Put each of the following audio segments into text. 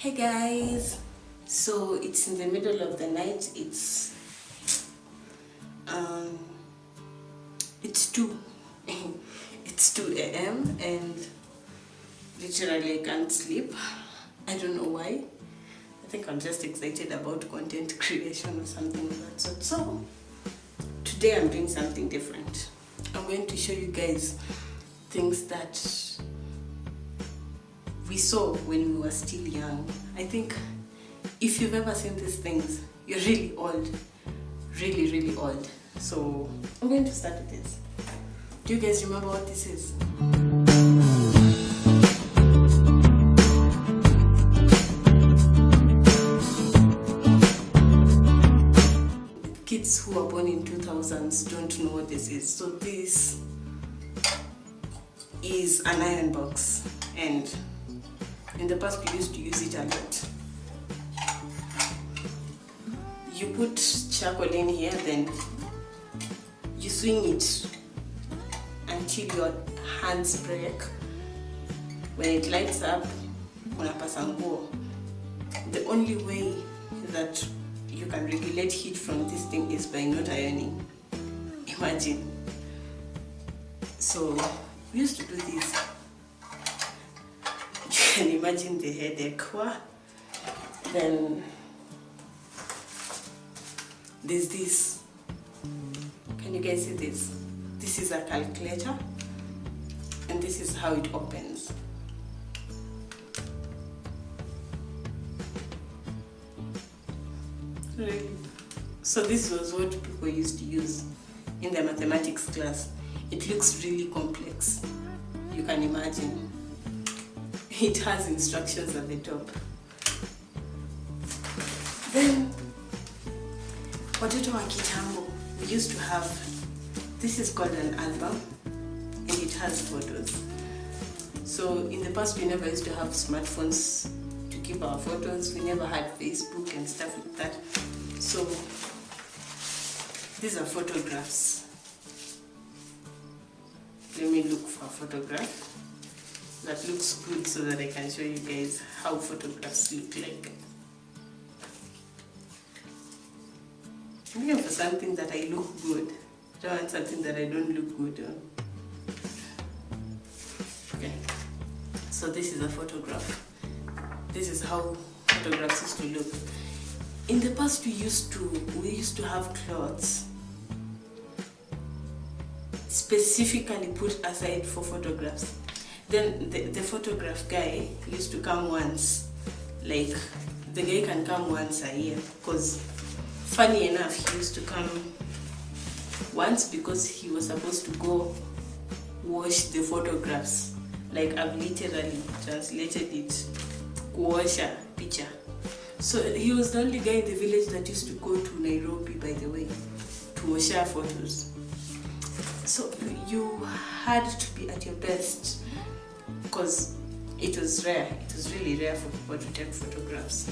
hey guys. So it's in the middle of the night. It's um it's 2 it's 2 a.m and literally i can't sleep. I don't know why. I think i'm just excited about content creation or something of that so today i'm doing something different. I'm going to show you guys things that we saw when we were still young. I think if you've ever seen these things, you're really old. Really, really old. So I'm going to start with this. Do you guys remember what this is? Kids who were born in 2000s don't know what this is. So this is an iron box and in the past we used to use it a lot. You put charcoal in here then you swing it until your hands break. When it lights up the only way that you can regulate heat from this thing is by not ironing. Imagine. So we used to do this can imagine the headache. Then there's this. Can you guys see this? This is a calculator and this is how it opens. So this was what people used to use in the mathematics class. It looks really complex. You can imagine it has instructions at the top. Then, watoto wa kitambo, we used to have, this is called an album, and it has photos. So in the past, we never used to have smartphones to keep our photos. We never had Facebook and stuff like that. So these are photographs. Let me look for a photograph that looks good so that I can show you guys how photographs look like. I'm looking for something that I look good. I don't want something that I don't look good on. Okay, so this is a photograph. This is how photographs used to look. In the past we used to we used to have clothes specifically put aside for photographs then the, the photograph guy used to come once like the guy can come once a year because funny enough he used to come once because he was supposed to go wash the photographs like I've literally translated it kuosha picture. So he was the only guy in the village that used to go to Nairobi by the way to wash photos. So you had to be at your best because it was rare. It was really rare for people to take photographs.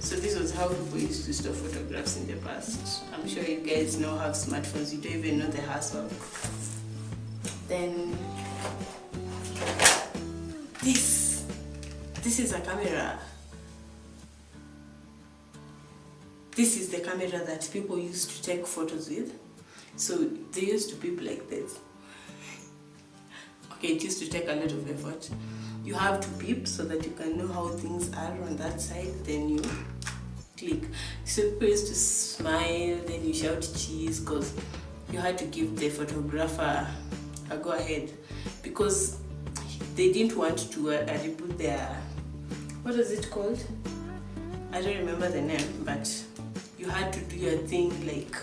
So this was how people used to store photographs in the past. I'm sure you guys now have smartphones. You don't even know the hassle. Then this, this is a camera. This is the camera that people used to take photos with. So they used to be like this okay it used to take a lot of effort. You have to beep so that you can know how things are on that side then you click. So people used to smile then you shout cheese because you had to give the photographer a go ahead. Because they didn't want to uh, reboot their what is it called? I don't remember the name but you had to do your thing like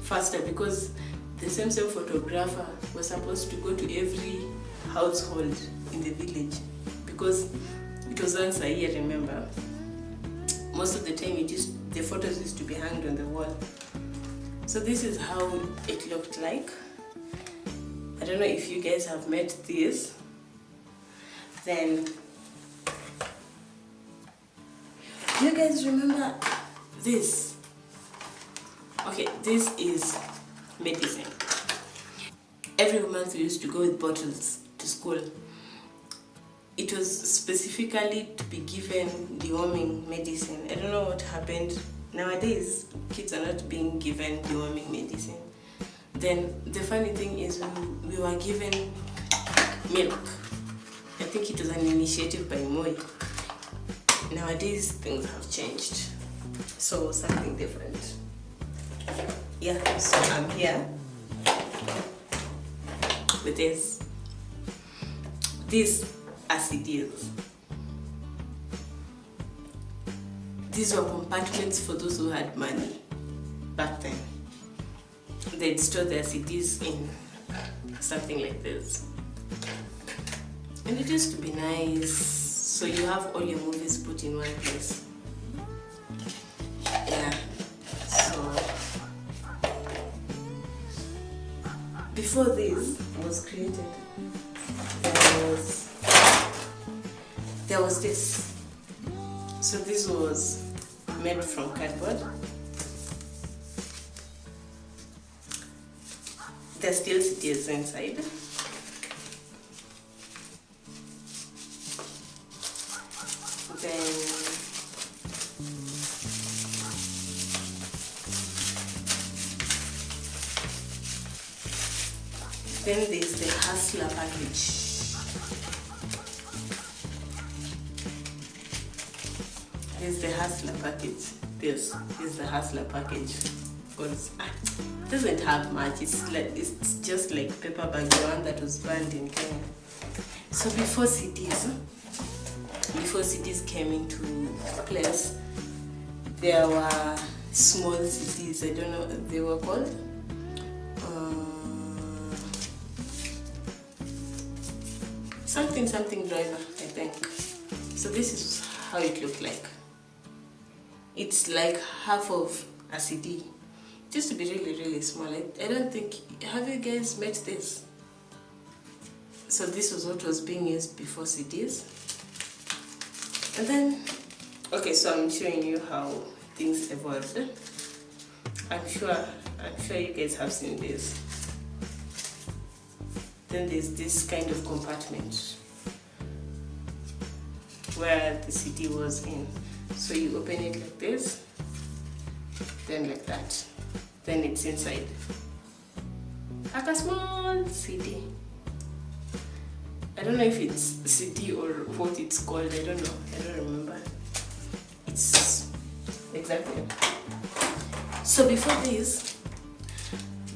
faster. Because the same same photographer was supposed to go to every household in the village because it was once a year remember? Most of the time it used the photos used to be hanged on the wall. So this is how it looked like. I don't know if you guys have met this. Then you guys remember this? Okay this is medicine every month we used to go with bottles to school it was specifically to be given deworming medicine. I don't know what happened. Nowadays, kids are not being given deworming medicine. Then the funny thing is we, we were given milk. I think it was an initiative by Moi. Nowadays, things have changed. So something different. Yeah, so I'm here with this. These are CDs. These were compartments for those who had money back then. They'd store their CDs in something like this. And it used to be nice. So you have all your movies put in one place. Before this was created, there was there was this. So this was made from cardboard. There's still CDs inside. Then there's the hustler package. There's the hustler package. This is the hustler package. It doesn't have much. It's like it's just like paper bag, the one that was banned in Kenya. So before CDs, before CDs came into place, there were small CDs. I don't know what they were called. Something something driver, I think. So this is how it looked like. It's like half of a CD. just to be really really small. I, I don't think have you guys met this? So this was what was being used before CDs. And then okay, so I'm showing you how things evolved. I'm sure I'm sure you guys have seen this. Then there's this kind of compartment where the CD was in. So you open it like this, then like that, then it's inside. Like a small CD. I don't know if it's CD or what it's called, I don't know, I don't remember. It's exactly. So before this,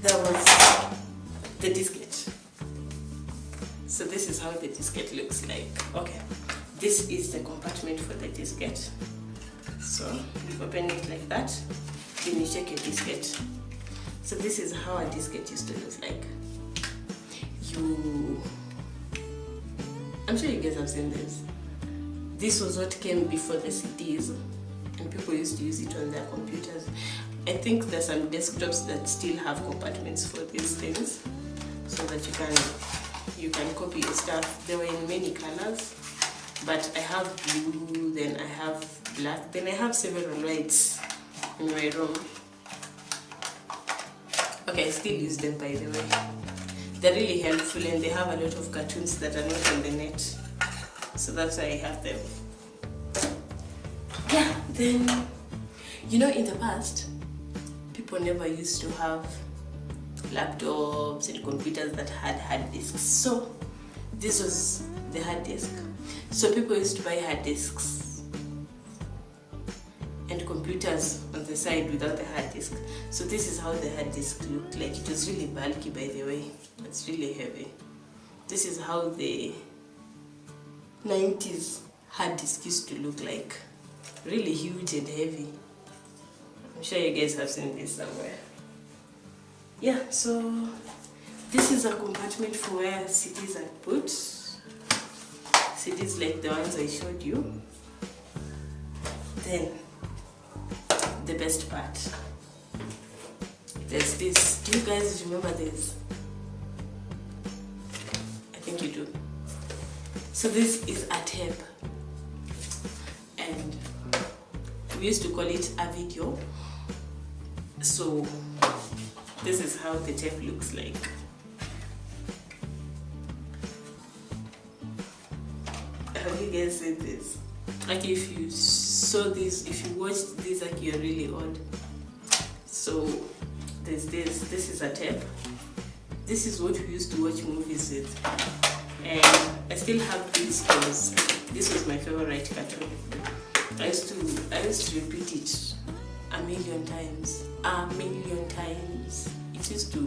there was the diskette. This is how the diskette looks like. Okay, this is the compartment for the diskette. So you open it like that, then you check your diskette. So this is how a diskette used to look like. You, I'm sure you guys have seen this. This was what came before the CDs, and people used to use it on their computers. I think there's some desktops that still have compartments for these things, so that you can you can copy your stuff. They were in many colors, but I have blue, then I have black, then I have several whites in my room. Okay, I still use them by the way. They're really helpful and they have a lot of cartoons that are not on the net. So that's why I have them. Yeah, then, you know, in the past, people never used to have laptops and computers that had hard disks. So this was the hard disk. So people used to buy hard disks and computers on the side without the hard disk. So this is how the hard disk looked like. It was really bulky by the way. It's really heavy. This is how the 90s hard disk used to look like. Really huge and heavy. I'm sure you guys have seen this somewhere. Yeah, so this is a compartment for where CDs are put. CDs like the ones I showed you. Then, the best part. There's this. Do you guys remember this? I think you do. So this is a tape. And we used to call it a video. So this is how the tape looks like. have you guys said this? Like if you saw this if you watched this like you're really odd so there's this this is a tape. This is what we used to watch movies with. And I still have this because this was my favorite cartoon. I used to I used to repeat it a million times a million times. It used to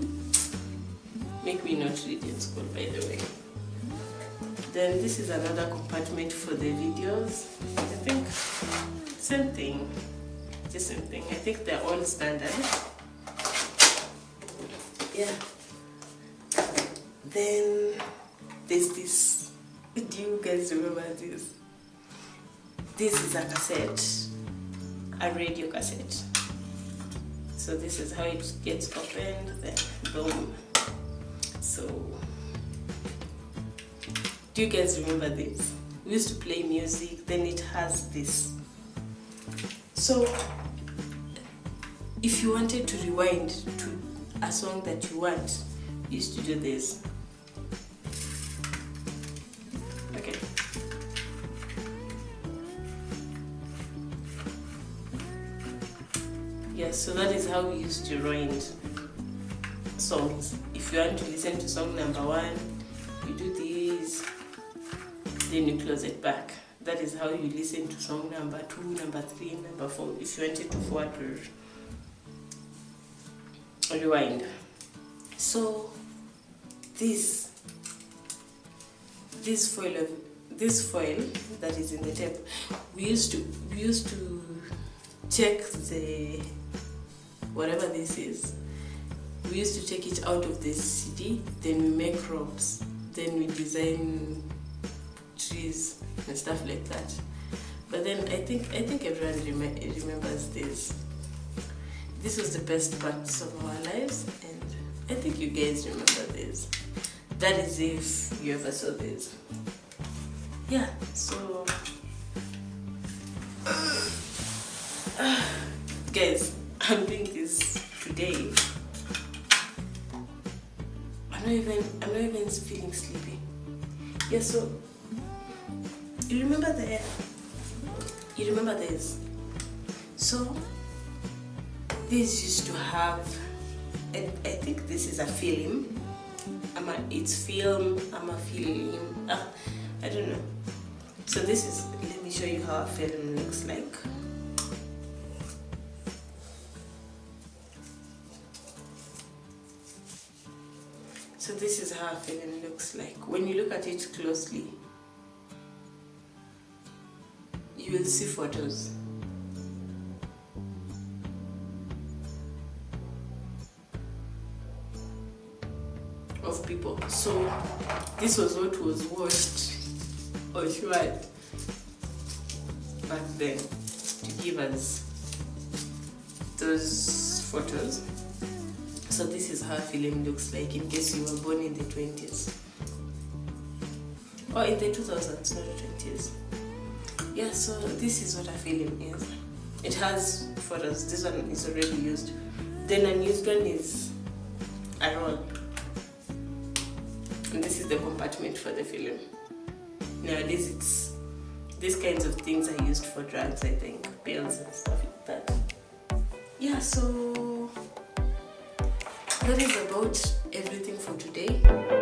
make me not read in school by the way. Then this is another compartment for the videos. I think same thing the same thing. I think they're all standard. Yeah. Then there's this do you guys remember this? This is a cassette a radio cassette. So this is how it gets opened then boom. So do you guys remember this? We used to play music then it has this. So if you wanted to rewind to a song that you want you used to do this yes so that is how we used to rewind songs. If you want to listen to song number one you do this then you close it back. That is how you listen to song number two number three number four if you wanted to forward or rewind. So this this foil of this foil that is in the tape we used to we used to check the whatever this is we used to take it out of the CD then we make ropes then we design trees and stuff like that. But then I think I think everyone rem remembers this. This was the best parts of our lives and I think you guys remember this. That is if you ever saw this. Yeah so guys I'm this today I'm not even I'm not even feeling sleepy. Yeah so you remember the you remember this? So this used to have I, I think this is a film I'm a, it's film I'm a film ah, I don't know. So this is let me show you how a film looks like so this is how a film looks like. When you look at it closely you will see photos. Of people. So this was what was watched or tried back then to give us those photos so this is how film looks like in case you were born in the 20s or in the 2000s not the 20s yeah so this is what a film is. It has photos. This one is already used. Then a used one is a roll and this is the compartment for the film. Nowadays it's these kinds of things are used for drugs i think pills and stuff like that. Yeah so that is about everything for today